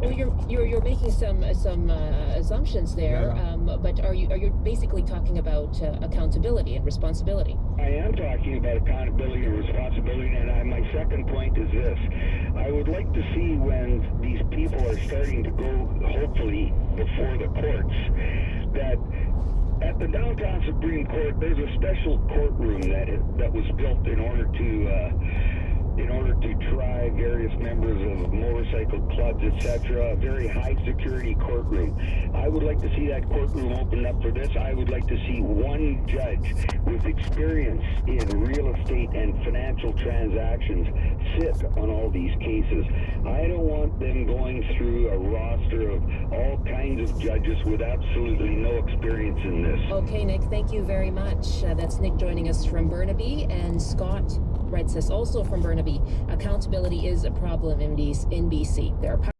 Well, you're you're you're making some some uh, assumptions there, Yeah. um, but are you are you basically talking about uh, accountability and responsibility? I am talking about accountability and responsibility, and I, my second point is this. I would like to see when these people are starting to go, hopefully, before the courts, that at the downtown Supreme Court, there's a special courtroom that that was built in order to uh, in order to try various members of motorcycle clubs, etc. A very high security courtroom. I would like to see that courtroom opened up for this. I would like to see one judge with experience in real estate and financial transactions sit on all these cases. I don't want them going through a roster of all kinds of judges with absolutely no experience in this. Okay, Nick, thank you very much. Uh, that's Nick joining us from Burnaby, and Scott writes us also from Burnaby. Accountability is a problem in BC. In BC. There are